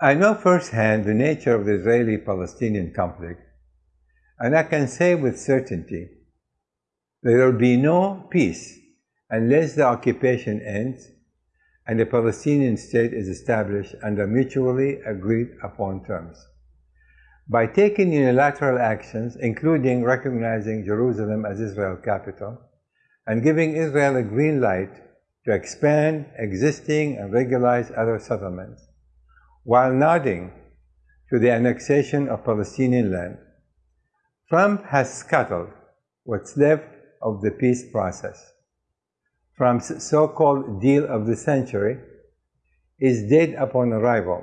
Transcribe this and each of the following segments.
I know firsthand the nature of the Israeli-Palestinian conflict, and I can say with certainty there will be no peace unless the occupation ends and a Palestinian state is established under mutually agreed upon terms. By taking unilateral actions, including recognizing Jerusalem as Israel's capital, and giving Israel a green light to expand existing and regularize other settlements, while nodding to the annexation of Palestinian land, Trump has scuttled what's left of the peace process. Trump's so-called deal of the century is dead upon arrival.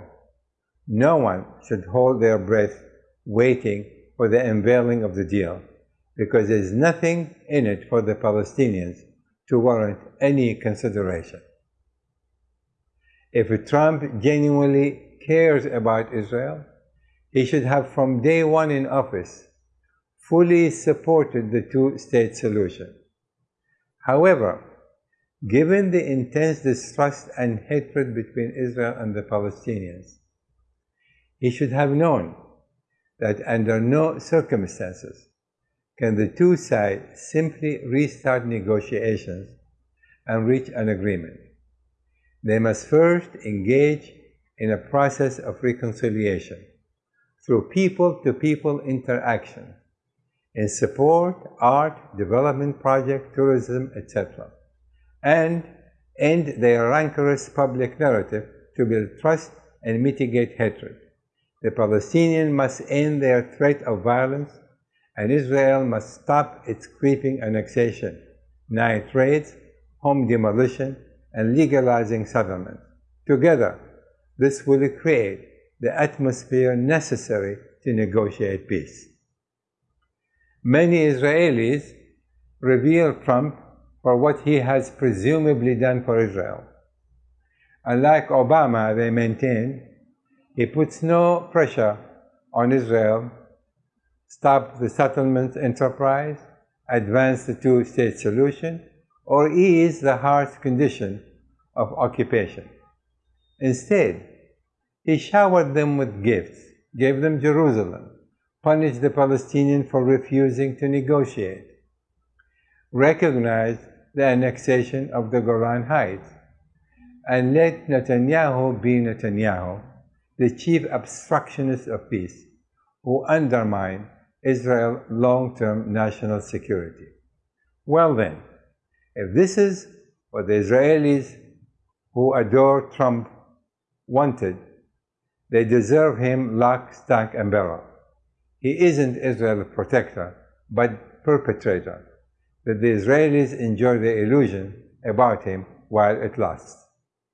No one should hold their breath waiting for the unveiling of the deal because there's nothing in it for the Palestinians to warrant any consideration. If Trump genuinely cares about Israel, he should have from day one in office fully supported the two-state solution. However, given the intense distrust and hatred between Israel and the Palestinians, he should have known that under no circumstances can the two sides simply restart negotiations and reach an agreement. They must first engage in a process of reconciliation through people-to-people -people interaction in support, art, development project, tourism, etc. And end their rancorous public narrative to build trust and mitigate hatred. The Palestinians must end their threat of violence and Israel must stop its creeping annexation, night raids, home demolition, and legalizing settlements. Together, this will create the atmosphere necessary to negotiate peace. Many Israelis revere Trump for what he has presumably done for Israel. Unlike Obama, they maintain, he puts no pressure on Israel stop the settlement enterprise, advance the two-state solution, or ease the harsh condition of occupation. Instead, he showered them with gifts, gave them Jerusalem, punished the Palestinians for refusing to negotiate, recognized the annexation of the Golan Heights, and let Netanyahu be Netanyahu, the chief obstructionist of peace, who undermined Israel's long-term national security. Well then, if this is what the Israelis who adore Trump wanted, they deserve him lock, stock, and barrel. He isn't Israel's protector, but perpetrator, that the Israelis enjoy the illusion about him while it lasts.